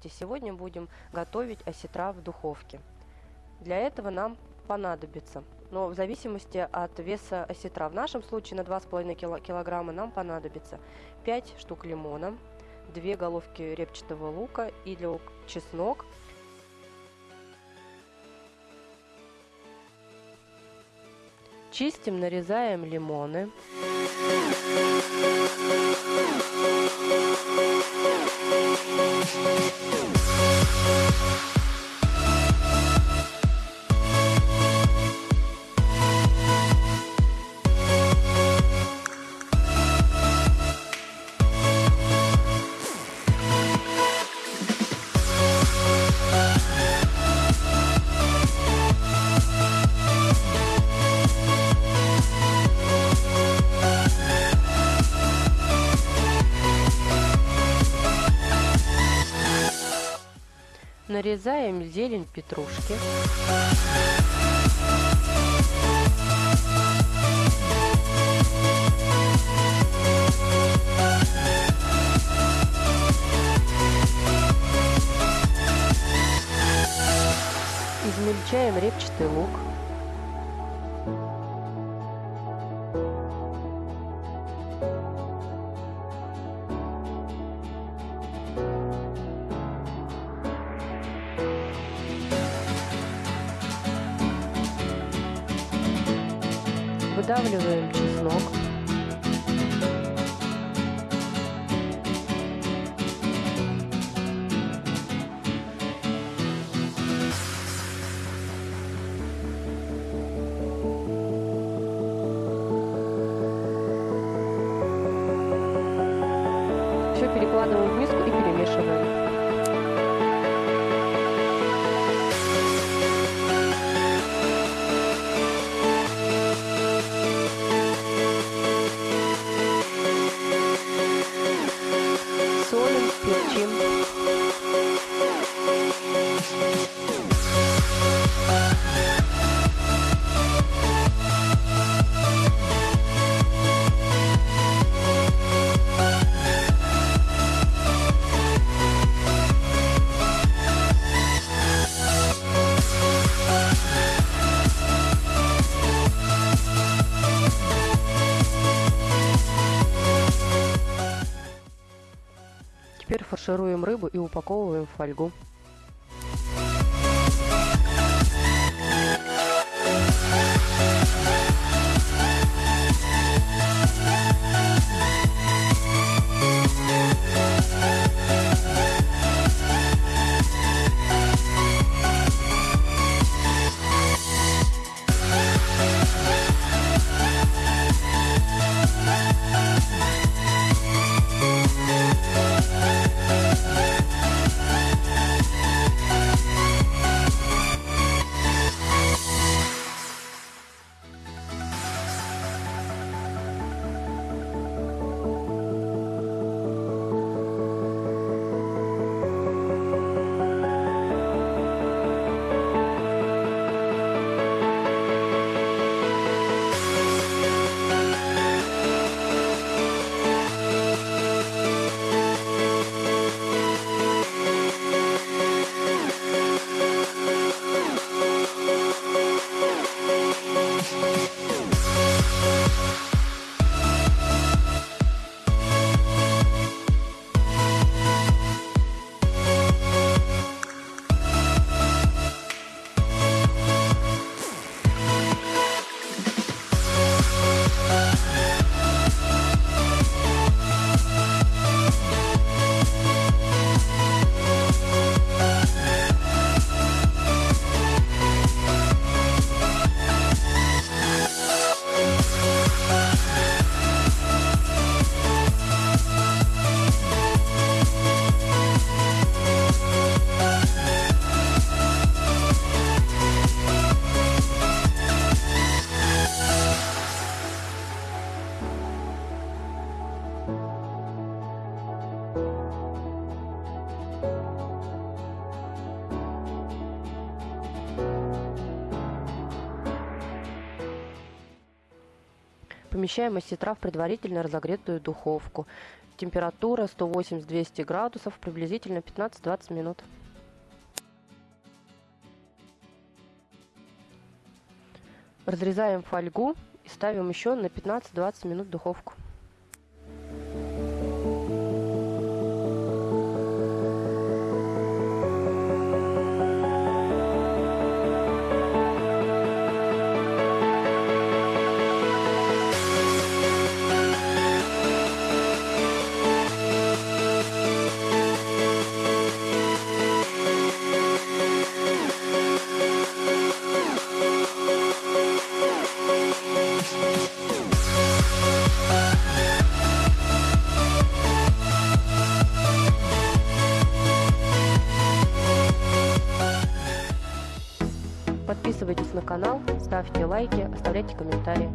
Здравствуйте! Сегодня будем готовить осетра в духовке. Для этого нам понадобится, но в зависимости от веса осетра, в нашем случае на 2,5 килограмма нам понадобится 5 штук лимона, 2 головки репчатого лука или чеснок, Чистим, нарезаем лимоны. Música Нарезаем зелень петрушки. Измельчаем репчатый лук. Выдавливаем чеснок. Все перекладываем в миску и перемешиваем. Фаршируем рыбу и упаковываем в фольгу. Помещаем осетра в предварительно разогретую духовку. температура 180-200 градусов, приблизительно 15-20 минут. Разрезаем фольгу и ставим еще на 15-20 минут в духовку. Подписывайтесь на канал, ставьте лайки, оставляйте комментарии.